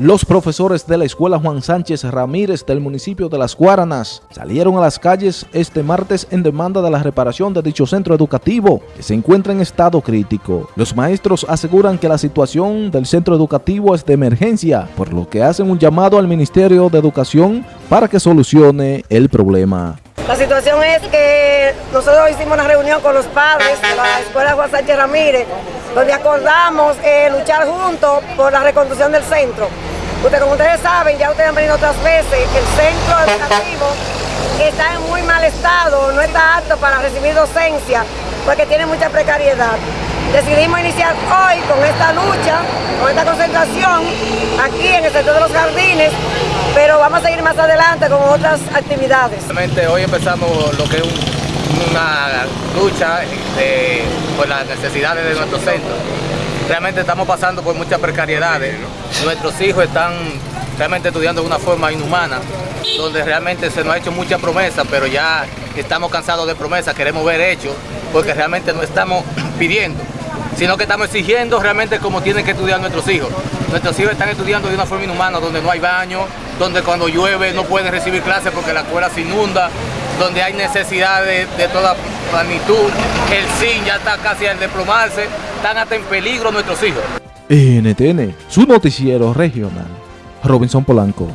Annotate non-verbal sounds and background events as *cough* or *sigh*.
Los profesores de la Escuela Juan Sánchez Ramírez del municipio de Las Guaranas salieron a las calles este martes en demanda de la reparación de dicho centro educativo que se encuentra en estado crítico. Los maestros aseguran que la situación del centro educativo es de emergencia, por lo que hacen un llamado al Ministerio de Educación para que solucione el problema. La situación es que nosotros hicimos una reunión con los padres de la Escuela Juan Sánchez Ramírez donde acordamos eh, luchar juntos por la reconstrucción del centro. Usted, como ustedes saben, ya ustedes han venido otras veces, que el centro educativo está en muy mal estado, no está apto para recibir docencia, porque tiene mucha precariedad. Decidimos iniciar hoy con esta lucha, con esta concentración, aquí en el sector de los jardines, pero vamos a seguir más adelante con otras actividades. Realmente hoy empezamos lo que es una lucha por las necesidades de nuestro centro. Realmente estamos pasando por muchas precariedades. Nuestros hijos están realmente estudiando de una forma inhumana, donde realmente se nos ha hecho mucha promesa, pero ya estamos cansados de promesas, queremos ver hechos, porque realmente no estamos *clears throat* pidiendo, sino que estamos exigiendo realmente cómo tienen que estudiar nuestros hijos. Nuestros hijos están estudiando de una forma inhumana, donde no hay baño, donde cuando llueve no pueden recibir clases porque la escuela se inunda, donde hay necesidades de toda magnitud, el SIN ya está casi al desplomarse, están hasta en peligro nuestros hijos. NTN, su noticiero regional. Robinson Polanco.